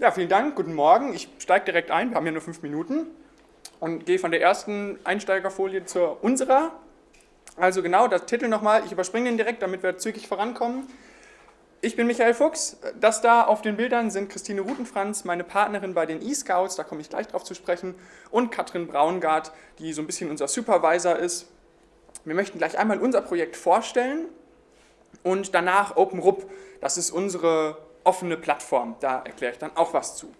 Ja, vielen Dank, guten Morgen. Ich steige direkt ein, wir haben ja nur fünf Minuten und gehe von der ersten Einsteigerfolie zur unserer. Also genau, das Titel nochmal, ich überspringe den direkt, damit wir zügig vorankommen. Ich bin Michael Fuchs, das da auf den Bildern sind Christine Rutenfranz, meine Partnerin bei den E-Scouts, da komme ich gleich drauf zu sprechen, und Katrin Braungart, die so ein bisschen unser Supervisor ist. Wir möchten gleich einmal unser Projekt vorstellen und danach OpenRup, das ist unsere offene Plattform, da erkläre ich dann auch was zu.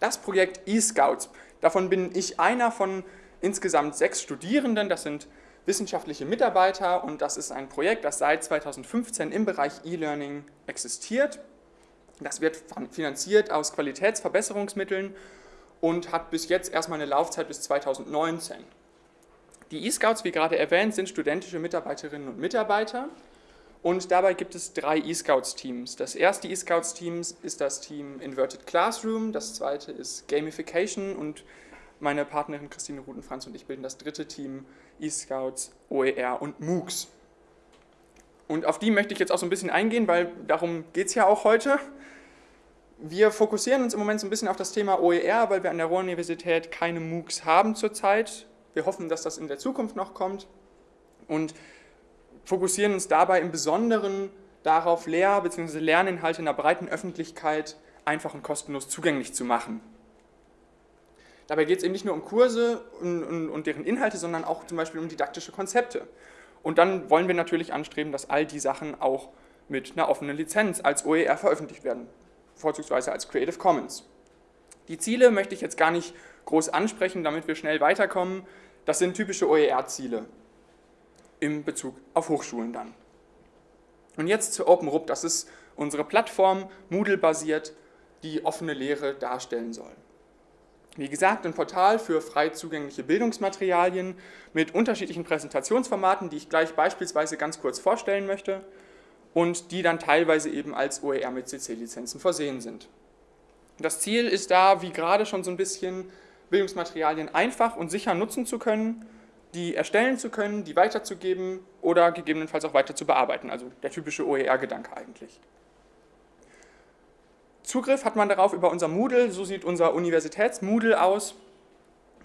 Das Projekt eScouts, davon bin ich einer von insgesamt sechs Studierenden, das sind wissenschaftliche Mitarbeiter und das ist ein Projekt, das seit 2015 im Bereich E-Learning existiert. Das wird finanziert aus Qualitätsverbesserungsmitteln und hat bis jetzt erstmal eine Laufzeit bis 2019. Die eScouts, wie gerade erwähnt, sind studentische Mitarbeiterinnen und Mitarbeiter und dabei gibt es drei eScouts-Teams. Das erste eScouts-Team ist das Team Inverted Classroom, das zweite ist Gamification und meine Partnerin Christine Rutenfranz und ich bilden das dritte Team eScouts, OER und MOOCs. Und auf die möchte ich jetzt auch so ein bisschen eingehen, weil darum geht es ja auch heute. Wir fokussieren uns im Moment so ein bisschen auf das Thema OER, weil wir an der Ruhr-Universität keine MOOCs haben zurzeit. Wir hoffen, dass das in der Zukunft noch kommt. Und fokussieren uns dabei im Besonderen darauf, Lehr- bzw. Lerninhalte in der breiten Öffentlichkeit einfach und kostenlos zugänglich zu machen. Dabei geht es eben nicht nur um Kurse und, und, und, deren Inhalte, sondern auch zum Beispiel um didaktische Konzepte. Und dann wollen wir natürlich anstreben, dass all die Sachen auch mit einer offenen Lizenz als OER veröffentlicht werden, vorzugsweise als Creative Commons. Die Ziele möchte ich jetzt gar nicht groß ansprechen, damit wir schnell weiterkommen. Das sind typische OER-Ziele im Bezug auf Hochschulen dann. Und jetzt zu OpenRup, das ist unsere Plattform, Moodle-basiert, die offene Lehre darstellen soll. Wie gesagt, ein Portal für frei zugängliche Bildungsmaterialien mit unterschiedlichen Präsentationsformaten, die ich gleich beispielsweise ganz kurz vorstellen möchte und die dann teilweise eben als OER mit CC-Lizenzen versehen sind. Das Ziel ist da, wie gerade schon so ein bisschen, Bildungsmaterialien einfach und sicher nutzen zu können die erstellen zu können, die weiterzugeben oder gegebenenfalls auch weiter zu bearbeiten. Also der typische OER-Gedanke eigentlich. Zugriff hat man darauf über unser Moodle, so sieht unser Universitäts-Moodle aus.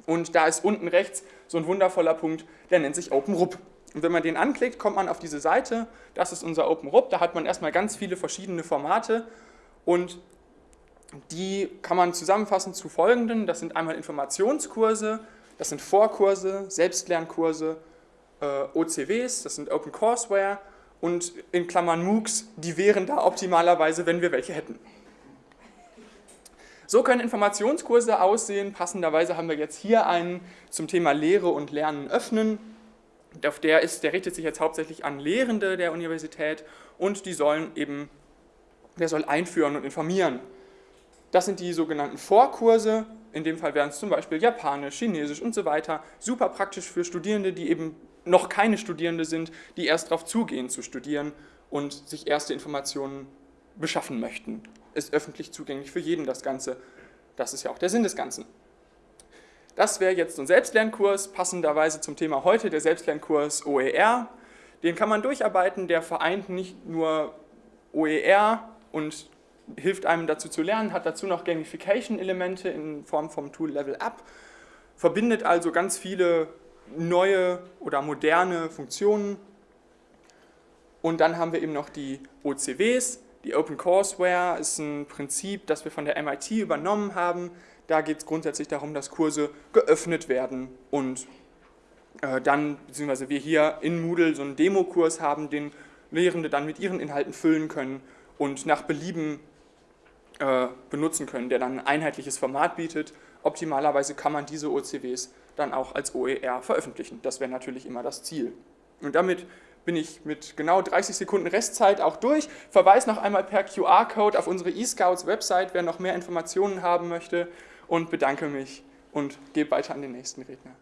Und da ist unten rechts so ein wundervoller Punkt, der nennt sich OpenRup. Und wenn man den anklickt, kommt man auf diese Seite, das ist unser OpenRup, da hat man erstmal ganz viele verschiedene Formate und die kann man zusammenfassen zu folgenden, das sind einmal Informationskurse, das sind Vorkurse, Selbstlernkurse, äh, OCWs, das sind Open Courseware und in Klammern MOOCs, die wären da optimalerweise, wenn wir welche hätten. So können Informationskurse aussehen. Passenderweise haben wir jetzt hier einen zum Thema Lehre und Lernen öffnen. Der, ist, der richtet sich jetzt hauptsächlich an Lehrende der Universität und die sollen eben, der soll einführen und informieren. Das sind die sogenannten Vorkurse, in dem Fall wären es zum Beispiel Japanisch, Chinesisch und so weiter. Super praktisch für Studierende, die eben noch keine Studierende sind, die erst darauf zugehen zu studieren und sich erste Informationen beschaffen möchten. Ist öffentlich zugänglich für jeden das Ganze. Das ist ja auch der Sinn des Ganzen. Das wäre jetzt ein Selbstlernkurs, passenderweise zum Thema heute, der Selbstlernkurs OER. Den kann man durcharbeiten, der vereint nicht nur OER und hilft einem dazu zu lernen, hat dazu noch Gamification-Elemente in Form vom Tool Level Up, verbindet also ganz viele neue oder moderne Funktionen. Und dann haben wir eben noch die OCWs, die Open Courseware ist ein Prinzip, das wir von der MIT übernommen haben. Da geht es grundsätzlich darum, dass Kurse geöffnet werden und äh, dann, beziehungsweise wir hier in Moodle so einen Demokurs haben, den Lehrende dann mit ihren Inhalten füllen können und nach Belieben äh, benutzen können, der dann ein einheitliches Format bietet. Optimalerweise kann man diese OCWs dann auch als OER veröffentlichen. Das wäre natürlich immer das Ziel. Und damit bin ich mit genau 30 Sekunden Restzeit auch durch. Verweise noch einmal per QR-Code auf unsere eScouts Website, wer noch mehr Informationen haben möchte und bedanke mich und gebe weiter an den nächsten Redner.